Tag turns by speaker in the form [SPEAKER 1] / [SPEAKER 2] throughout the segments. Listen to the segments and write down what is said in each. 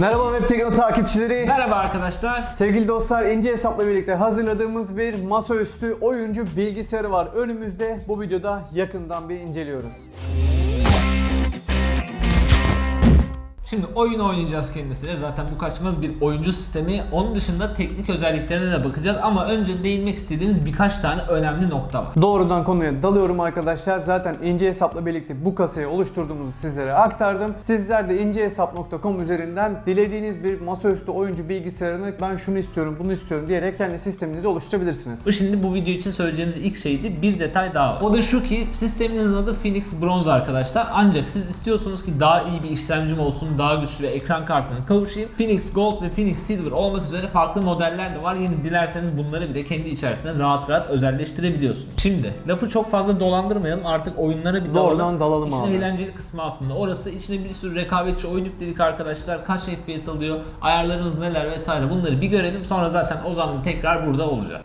[SPEAKER 1] Merhaba Web Tekno takipçileri.
[SPEAKER 2] Merhaba arkadaşlar.
[SPEAKER 1] Sevgili dostlar ince hesapla birlikte hazırladığımız bir masaüstü oyuncu bilgisayarı var önümüzde. Bu videoda yakından bir inceliyoruz.
[SPEAKER 2] Şimdi oyun oynayacağız kendisiyle. Zaten bu kaçmaz bir oyuncu sistemi. Onun dışında teknik özelliklerine de bakacağız. Ama önce değinmek istediğimiz birkaç tane önemli nokta var.
[SPEAKER 1] Doğrudan konuya dalıyorum arkadaşlar. Zaten ince hesapla birlikte bu kasayı oluşturduğumuzu sizlere aktardım. Sizler de incehesap.com üzerinden dilediğiniz bir masaüstü oyuncu bilgisayarını ben şunu istiyorum, bunu istiyorum diyerek kendi sisteminizi oluşturabilirsiniz.
[SPEAKER 2] Bu Şimdi bu video için söyleyeceğimiz ilk şeydi. Bir detay daha var. O da şu ki sisteminizin adı Phoenix Bronze arkadaşlar. Ancak siz istiyorsunuz ki daha iyi bir işlemcim olsun, daha güçlü ve ekran kartına kavuşayım. Phoenix Gold ve Phoenix Silver olmak üzere farklı modeller de var. Yine dilerseniz bunları bile kendi içerisinde rahat rahat özelleştirebiliyorsunuz. Şimdi lafı çok fazla dolandırmayalım. Artık oyunlara bir dalalım.
[SPEAKER 1] Doğrudan dalalım
[SPEAKER 2] İşin
[SPEAKER 1] abi.
[SPEAKER 2] eğlenceli kısmı aslında. Orası içine bir sürü rekabetçi oyun yükledik arkadaşlar. Kaç FPS alıyor, ayarlarınız neler vesaire bunları bir görelim. Sonra zaten Ozan'la tekrar burada olacak.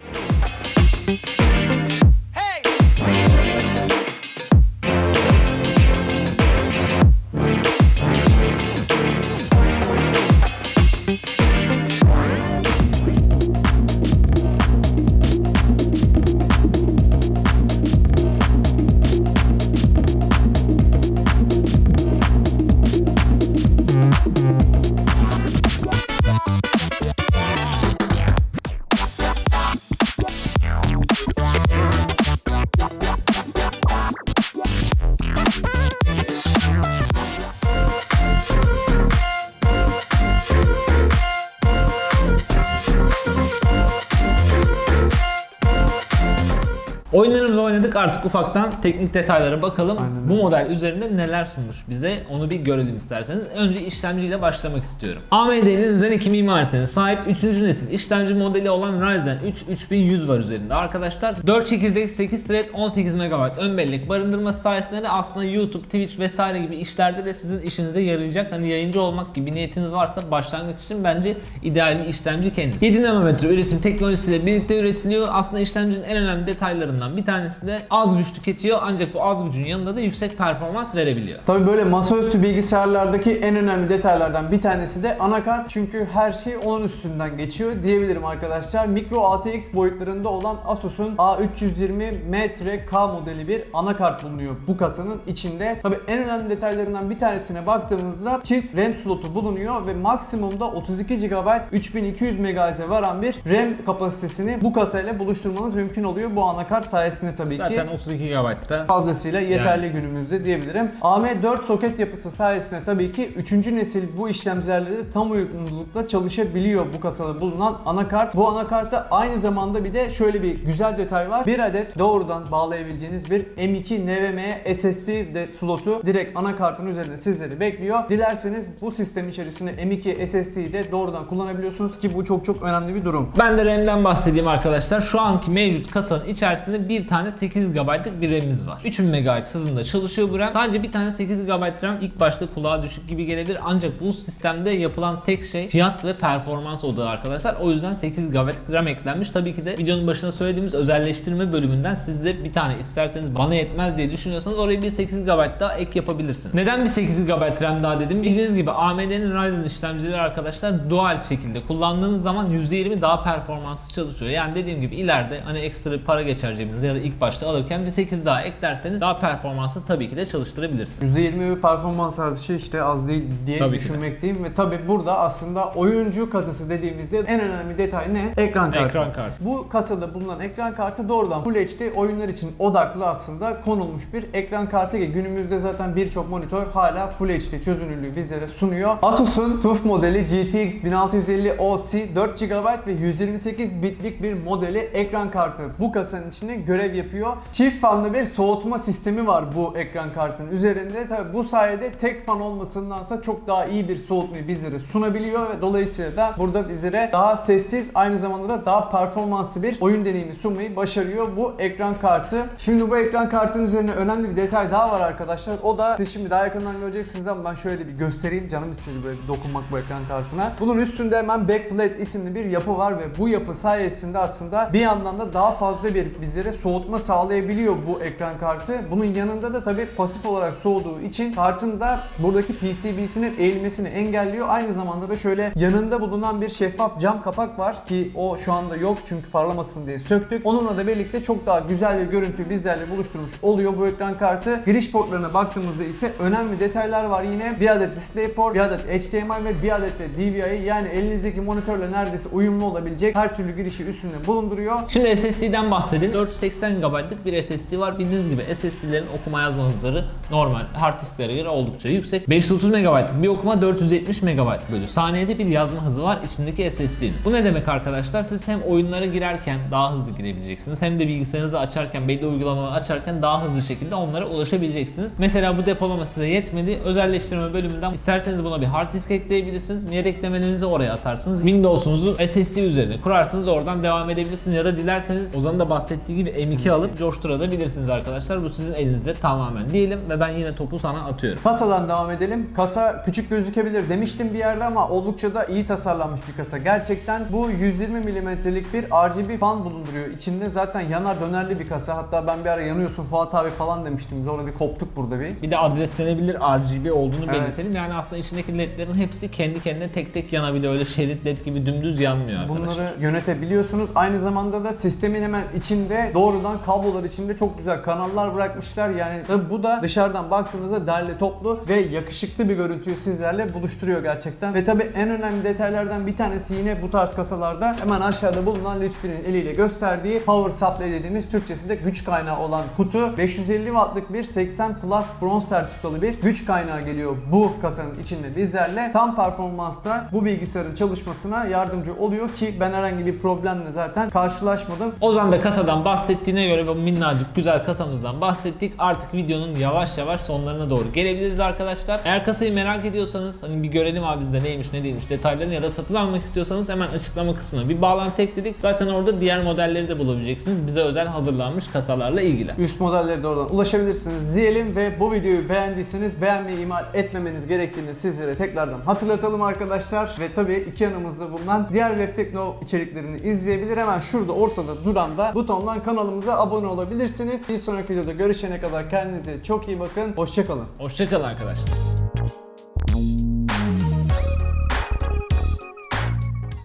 [SPEAKER 2] Oyunlarımızı oynadık artık ufaktan teknik detaylara bakalım.
[SPEAKER 1] Aynen
[SPEAKER 2] Bu model üzerinde neler sunmuş bize onu bir görelim isterseniz. Önce işlemciyle başlamak istiyorum. AMD'nin Zen 2 mimarisine sahip 3. nesil işlemci modeli olan Ryzen 3 3100 var üzerinde arkadaşlar. 4 çekirdek 8 thread 18 MB ön bellek barındırması sayesinde de aslında YouTube, Twitch vesaire gibi işlerde de sizin işinize yarayacak. Hani yayıncı olmak gibi niyetiniz varsa başlangıç için bence ideal bir işlemci kendisi. 7 nanometre üretim teknolojisiyle birlikte üretiliyor. Aslında işlemcinin en önemli detaylarından bir tanesi de az güç tüketiyor ancak bu az gücün yanında da yüksek performans verebiliyor.
[SPEAKER 1] Tabi böyle masaüstü bilgisayarlardaki en önemli detaylardan bir tanesi de anakart. Çünkü her şey onun üstünden geçiyor diyebilirim arkadaşlar. Micro ATX boyutlarında olan Asus'un A320M-K modeli bir anakart bulunuyor bu kasanın içinde. Tabi en önemli detaylarından bir tanesine baktığımızda çift RAM slotu bulunuyor ve maksimumda 32 GB 3200 MHz'e varan bir RAM kapasitesini bu kasayla buluşturmanız mümkün oluyor. Bu anakart sayesinde tabii ki
[SPEAKER 2] Zaten 32 GB'da
[SPEAKER 1] fazlasıyla yeterli günümüzde diyebilirim. AM4 soket yapısı sayesinde tabii ki 3. nesil bu işlemcilerle tam uyumlulukla çalışabiliyor bu kasada bulunan anakart. Bu anakartta aynı zamanda bir de şöyle bir güzel detay var. Bir adet doğrudan bağlayabileceğiniz bir M2 NVMe SSD de slotu direkt anakartın üzerinde sizleri bekliyor. Dilerseniz bu sistem içerisinde M2 SSD'yi de doğrudan kullanabiliyorsunuz ki bu çok çok önemli bir durum.
[SPEAKER 2] Ben de RAM'den bahsedeyim arkadaşlar. Şu anki mevcut kasanın içerisinde bir tane 8 GB'lık bir RAM'imiz var. 3000 MHz hızında çalışıyor bu RAM. Sadece bir tane 8 GB RAM ilk başta kulağa düşük gibi gelebilir ancak bu sistemde yapılan tek şey fiyat ve performans odağı arkadaşlar. O yüzden 8 GB RAM eklenmiş. Tabii ki de videonun başında söylediğimiz özelleştirme bölümünden siz de bir tane isterseniz bana yetmez diye düşünüyorsanız oraya bir 8 GB daha ek yapabilirsiniz. Neden bir 8 GB RAM daha dedim? Bildiğiniz gibi AMD'nin Ryzen işlemcileri arkadaşlar dual şekilde kullandığınız zaman %20 daha performanslı çalışıyor. Yani dediğim gibi ileride hani ekstra para geçer cebinize ya da ilk başta alırken bir 8 daha eklerseniz daha performanslı tabii ki de çalıştırabilirsiniz.
[SPEAKER 1] %20 bir performans artışı işte az değil diye
[SPEAKER 2] Tabii
[SPEAKER 1] düşünmekteyim ve tabi burada aslında oyuncu kasası dediğimizde en önemli detay ne? Ekran kartı.
[SPEAKER 2] Ekran kartı.
[SPEAKER 1] Bu kasada bulunan ekran kartı doğrudan Full HD oyunlar için odaklı aslında konulmuş bir ekran kartı ki günümüzde zaten birçok monitör hala Full HD çözünürlüğü bizlere sunuyor. Asus'un TUF modeli GTX 1650 OC 4 GB ve 128 bitlik bir modeli ekran kartı bu kasanın içinde görev yapıyor. Çift fanlı bir soğutma sistemi var bu ekran kartının üzerinde. Tabi bu sayede tek fan olmasındansa çok daha iyi bir soğutmayı bizlere sunabiliyor ve dolayısıyla da burada bizlere daha sessiz aynı zamanda da daha performanslı bir oyun deneyimi sunmayı başarıyor bu ekran kartı. Şimdi bu ekran kartının üzerine önemli bir detay daha var arkadaşlar. O da siz şimdi daha yakından göreceksiniz ama ben şöyle bir göstereyim. Canım istedi böyle bir dokunmak bu ekran kartına. Bunun üstünde hemen backplate isimli bir yapı var ve bu yapı sayesinde aslında bir yandan da daha fazla bir bizlere soğutma sağlayabiliyor bu ekran kartı. Bunun yanında da tabii pasif olarak soğuduğu için kartın da buradaki PCB'sinin eğilmesini engelliyor. Aynı zamanda da şöyle yanında bulunan bir şeffaf cam kapak var ki o şu anda yok çünkü parlamasın diye söktük. Onunla da birlikte çok daha güzel bir görüntü bizlerle buluşturmuş oluyor bu ekran kartı. Giriş portlarına baktığımızda ise önemli detaylar var yine. Bir adet DisplayPort, bir adet HDMI ve bir adet de DVI yani elinizdeki monitörle neredeyse uyumlu olabilecek her türlü girişi üstünde bulunduruyor.
[SPEAKER 2] Şimdi SSD'den bahsedelim. 480 GB'lık bir SSD var. Bildiğiniz gibi SSD'lerin okuma yazma hızları normal hard disklere göre oldukça yüksek. 530 MB'lık bir okuma 470 MB bölü saniyede bir yazma hızı var içindeki SSD'nin. Bu ne demek arkadaşlar? Siz hem oyunlara girerken daha hızlı girebileceksiniz hem de bilgisayarınızı açarken, belli uygulamaları açarken daha hızlı şekilde onlara ulaşabileceksiniz. Mesela bu depolama size yetmedi. Özelleştirme bölümünden isterseniz buna bir hard disk ekleyebilirsiniz. Yedek eklemelerinizi oraya atarsınız. Windows'unuzu SSD üzerine kurarsınız. Oradan devam edebilirsiniz ya da dilerseniz Ozan'ın da bahsettiği gibi M2 alıp coşturabilirsiniz arkadaşlar. Bu sizin elinizde tamamen diyelim ve ben yine topu sana atıyorum.
[SPEAKER 1] Kasadan devam edelim. Kasa küçük gözükebilir demiştim bir yerde ama oldukça da iyi tasarlanmış bir kasa. Gerçekten bu 120 mm'lik bir RGB fan bulunduruyor. İçinde zaten yanar dönerli bir kasa. Hatta ben bir ara yanıyorsun Fuat abi falan demiştim. Biz orada bir koptuk burada bir.
[SPEAKER 2] Bir de adreslenebilir RGB olduğunu
[SPEAKER 1] Evet.
[SPEAKER 2] belirtelim. Yani aslında içindeki ledlerin hepsi kendi kendine tek tek yanabiliyor. Öyle şerit led gibi dümdüz yanmıyor arkadaşlar.
[SPEAKER 1] Bunları yönetebiliyorsunuz. Aynı zamanda da sistemin hemen içinde doğrudan kablolar içinde çok güzel kanallar bırakmışlar. Yani bu da dışarıdan baktığınızda derli toplu ve yakışıklı bir görüntüyü sizlerle buluşturuyor gerçekten. Ve tabii en önemli detaylardan bir tanesi yine bu tarz kasalarda hemen aşağıda bulunan Lütfi'nin eliyle gösterdiği Power Supply dediğimiz Türkçesinde güç kaynağı olan kutu. 550 wattlık bir 80 Plus bronz sertifikalı bir güç kaynağı geliyor bu kasanın içinde bizlerle. Tam performansta bu bilgisayarın çalışmasına yardımcı oluyor ki ben herhangi bir problemle zaten karşılaşmadım.
[SPEAKER 2] Ozan da kasadan bahsettiğine göre bu minnacık güzel kasamızdan bahsettik. Artık videonun yavaş yavaş sonlarına doğru gelebiliriz arkadaşlar. Eğer kasayı merak ediyorsanız hani bir görelim abi bizde neymiş ne değilmiş detaylarını ya da satın almak istiyorsanız hemen açıklama kısmına bir bağlantı ekledik. Zaten orada diğer modelleri de bulabileceksiniz. Bize özel hazırlanmış kasalarla ilgili.
[SPEAKER 1] Üst modelleri de oradan ulaşabilirsiniz diyelim ve bu videoyu beğendiyseniz beğenmeyi ihmal etmemeniz gerektiğini sizlere tekrardan hatırlatalım arkadaşlar. Ve tabii iki yanımızda bulunan diğer Web Tekno içeriklerini izleyebilir. Hemen şurada ortada duran da butondan kanalımıza abone olabilirsiniz. Bir sonraki videoda görüşene kadar kendinize çok iyi bakın. Hoşçakalın.
[SPEAKER 2] Hoşçakalın arkadaşlar.